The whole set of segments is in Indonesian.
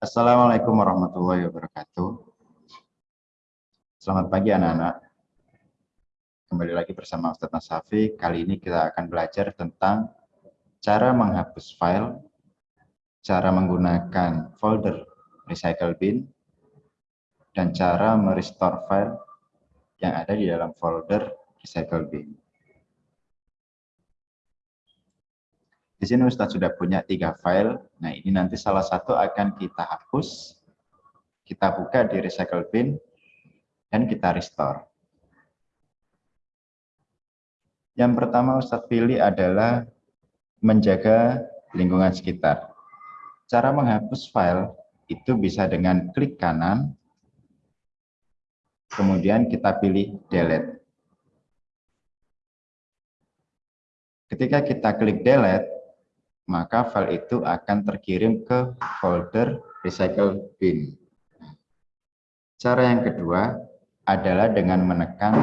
Assalamualaikum warahmatullahi wabarakatuh. Selamat pagi anak-anak. Kembali lagi bersama Ustadz Nasafi. Kali ini kita akan belajar tentang cara menghapus file, cara menggunakan folder recycle bin, dan cara merestore file yang ada di dalam folder recycle bin. Di sini Ustadz sudah punya tiga file. Nah ini nanti salah satu akan kita hapus, kita buka di recycle bin, dan kita restore. Yang pertama Ustadz pilih adalah menjaga lingkungan sekitar. Cara menghapus file itu bisa dengan klik kanan, kemudian kita pilih delete. Ketika kita klik delete, maka file itu akan terkirim ke folder recycle bin. Cara yang kedua adalah dengan menekan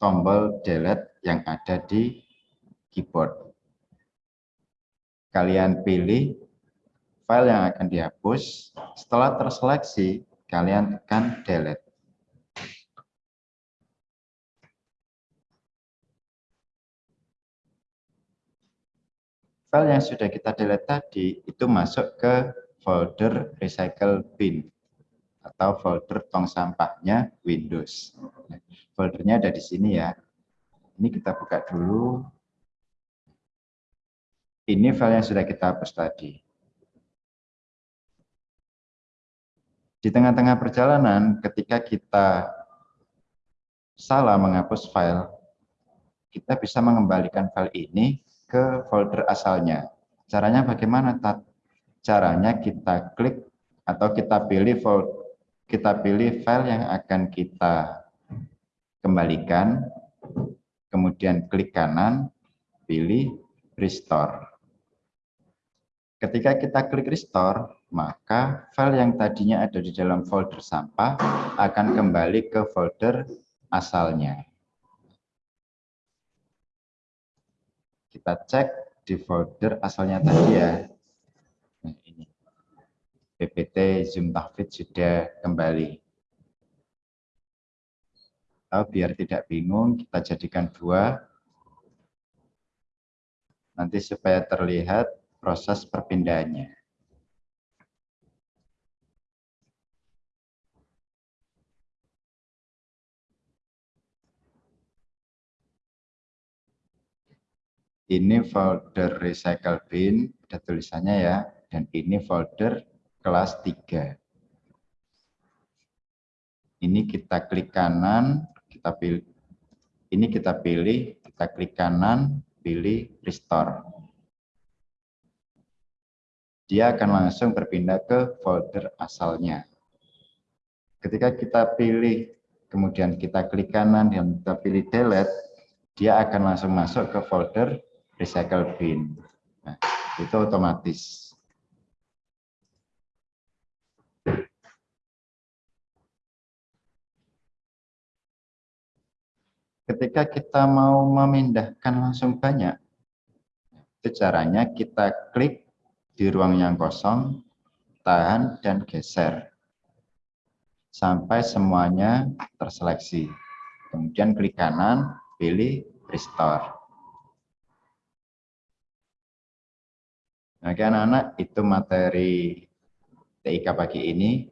tombol delete yang ada di keyboard. Kalian pilih file yang akan dihapus. Setelah terseleksi, kalian tekan delete. File yang sudah kita delete tadi itu masuk ke folder recycle bin atau folder tong sampahnya Windows. Foldernya ada di sini ya. Ini kita buka dulu. Ini file yang sudah kita hapus tadi. Di tengah-tengah perjalanan, ketika kita salah menghapus file, kita bisa mengembalikan file ini ke folder asalnya. Caranya bagaimana? Caranya kita klik atau kita pilih folder, kita pilih file yang akan kita kembalikan, kemudian klik kanan, pilih restore. Ketika kita klik restore, maka file yang tadinya ada di dalam folder sampah akan kembali ke folder asalnya. Kita cek di folder asalnya tadi ya. Nah, ini. PPT Zoom Tahfidz sudah kembali. Oh, biar tidak bingung, kita jadikan dua. Nanti supaya terlihat proses perpindahannya. Ini folder recycle bin, ada tulisannya ya, dan ini folder kelas 3. Ini kita klik kanan, kita pilih, ini kita pilih, kita klik kanan, pilih restore. Dia akan langsung berpindah ke folder asalnya. Ketika kita pilih, kemudian kita klik kanan dan kita pilih delete, dia akan langsung masuk ke folder recycle bin. Nah, itu otomatis. Ketika kita mau memindahkan langsung banyak, itu caranya kita klik di ruang yang kosong, tahan, dan geser. Sampai semuanya terseleksi. Kemudian klik kanan, pilih restore. Oke anak-anak, itu materi TIK pagi ini.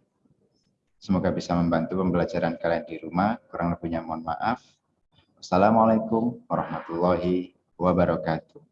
Semoga bisa membantu pembelajaran kalian di rumah. Kurang lebihnya mohon maaf. Wassalamualaikum warahmatullahi wabarakatuh.